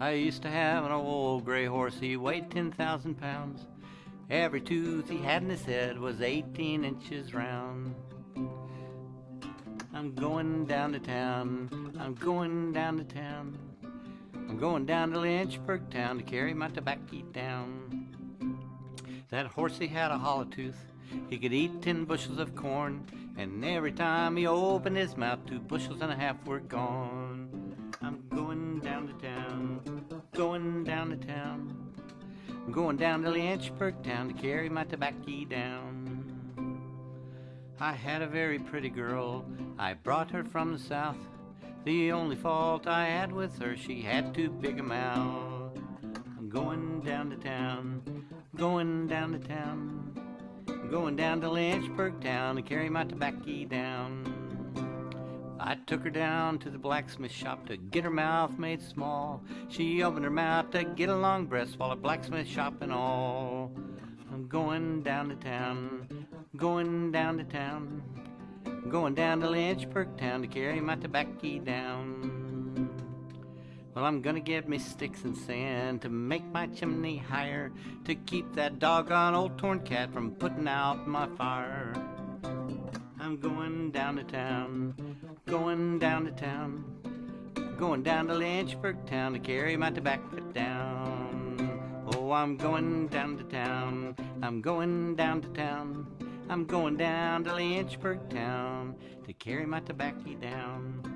I used to have an old gray horse, he weighed 10,000 pounds. Every tooth he had in his head was 18 inches round. I'm going down to town, I'm going down to town. I'm going down to Lynchburg town to carry my tobacco down. That horsey had a hollow tooth, he could eat 10 bushels of corn, and every time he opened his mouth, two bushels and a half were gone. Going down to Lynchburg town to carry my tobacco down. I had a very pretty girl, I brought her from the south. The only fault I had with her, she had too big a mouth. I'm going down to town, I'm going down to town. I'm going down to Lynchburg town to carry my tobacco down. I took her down to the blacksmith shop to get her mouth made small. She opened her mouth to get a long breast while a blacksmith shop and all. I'm going down to town, going down to town. Going down to Lynchburg town to carry my tobacco down. Well, I'm gonna get me sticks and sand to make my chimney higher, to keep that doggone old torn cat from putting out my fire. I'm going down to town, going down to town, going down to Lynchburg town to carry my tobacco down. Oh, I'm going down to town, I'm going down to town, I'm going down to Lynchburg town to carry my tobacco down.